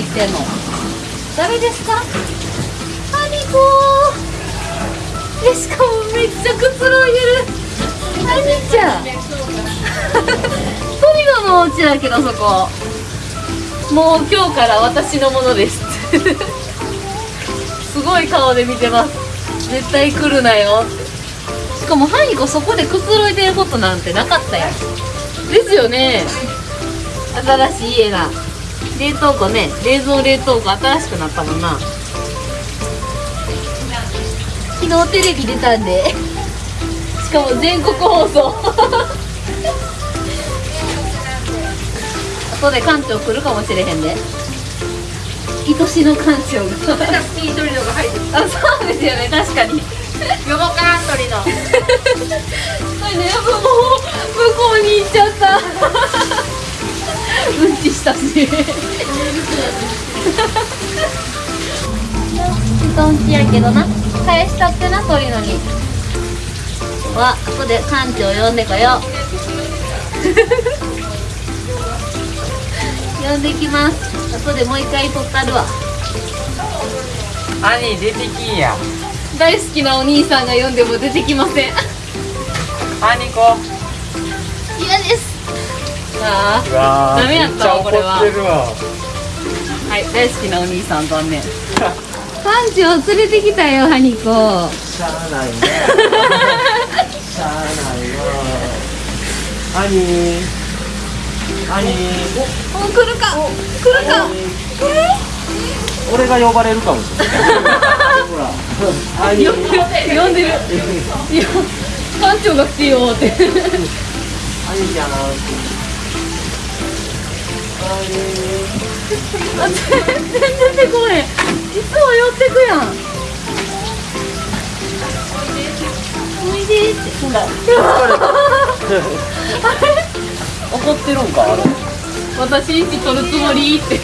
入ってんの。誰ですか？ハニコー。えしかもめっちゃくつろいでる。ハニちゃん。トリノのお家だけどそこ。もう今日から私のものです。すごい顔で見てます。絶対来るなよ。しかもハニコそこでくつろいでることなんてなかったやん。ですよね。新しい家が冷凍庫ね冷蔵冷凍庫新しくなったもんな。昨日テレビ出たんで。しかも全国放送。後で館長来るかもしれへんで。愛しの館長が。あそうですよね。確かに。ヨボカントリノこれねもう向こうに行っちゃった。うんちしたし人んちやけどな。返したってな鳥のに。わ後で館長呼んでこよう。呼んできます。後でもう一回撮ったるわ。兄出てきんや。大好きなお兄さんが呼んでも出てきません。兄子。嫌ですあうわダメやったわこれは。はい大好きなお兄さん残念。館長連れてきたよハニコ。しゃあないねしゃあないわ。兄兄お来るか。来るか。俺が呼ばれるかもしれない。ほら。兄呼んでる呼んでる。いや館長が来てよって。兄じゃな全然出てこへん。いつも寄ってくやん。おいで。って。ほら。怒ってるんかあれ？私んち取るつもりって。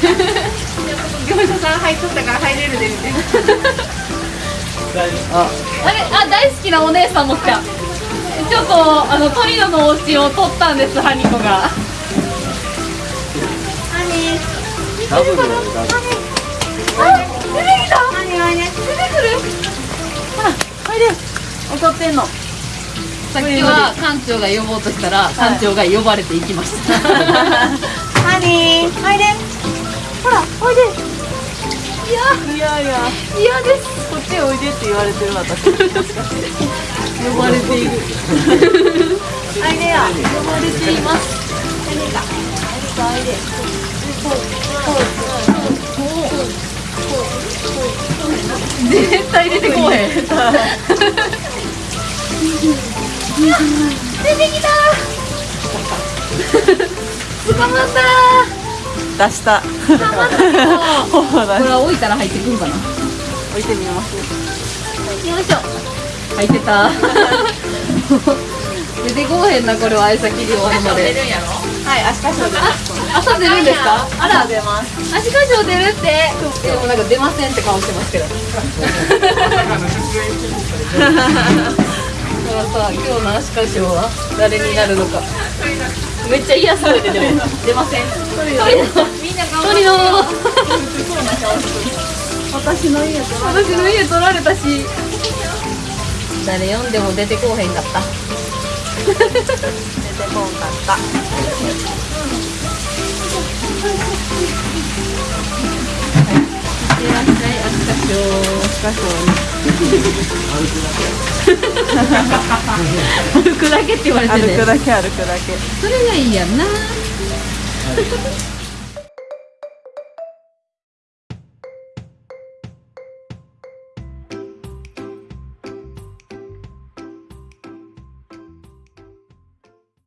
業者さん入っとったから入れるでみたいなあ。あれ？あ大好きなお姉さんも来た。ちょっとあのトリノのお家を取ったんですハニコがダブルよダブルあ出てきた。何何出てくる。ほらおいで。怒ってんの。さっきは館長が呼ぼうとしたら館長が呼ばれていきました。ハニー入れほらおいで。いや。いやいや。嫌です。こっちおいでって言われてる私。呼ばれている。あいでや。呼ばれています絶対出てこへん。出てきた。捕まった。出した。捕まった。これは置いた。ら入ってくんかな置いてみますよいしょ入ってた。出てこへんなこれは相先で終わるまではい足かしょ出ます。朝出るんですかあら出ます。足かしょ出るってでもなんか出ませんって顔してますけど。だからさ今日の足かしょは誰になるのか。めっちゃ嫌そうで出てます出ません。鳥のみんな鳥の。私の家と私の家取られたし。誰呼んでも出てこうへんかった出てこん。かったいってらっしゃい足かしょ足かし歩くだけって言われて歩くだけ歩くだけそれがいいやん。な